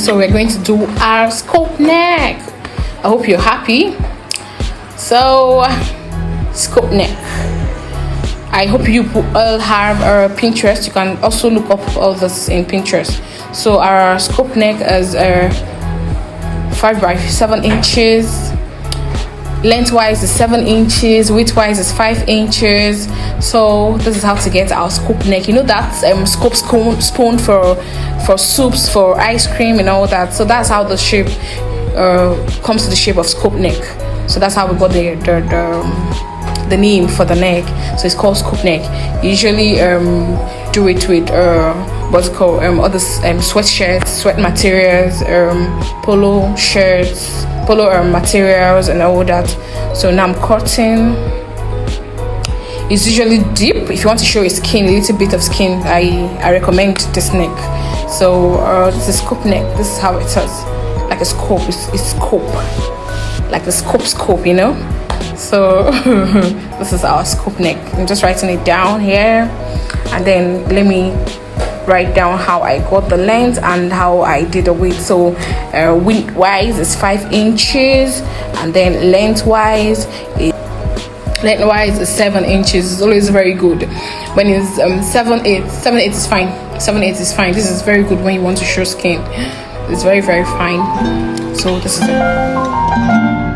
so we're going to do our scope neck. I hope you're happy. So scope neck. I hope you all have a pinterest. You can also look up all this in pinterest. So our scope neck is uh, five by seven inches lengthwise is seven inches widthwise is five inches. So this is how to get our scoop neck. You know that um scoop spoon, spoon for for soups for ice cream and all that. So that's how the shape uh, comes to the shape of scoop neck. So that's how we got the the, the, um, the name for the neck. So it's called scoop neck. Usually um do it with uh what's called um other um sweatshirts sweat materials um polo shirts polo um, materials and all that. So now i'm cutting. It's usually deep. If you want to show your skin a little bit of skin i i recommend this neck. So uh this is scoop neck. This is how it is like a scope. It's, it's scope. Like a scope scope you know? So this is our scoop neck. I'm just writing it down here. And then let me write down how I got the length and how I did the width. So uh, width wise is five inches and then lengthwise is lengthwise is seven inches. It's always very good. When it's um seven eight seven eight is fine. Seven eight is fine. This is very good when you want to show skin. It's very very fine. So this is it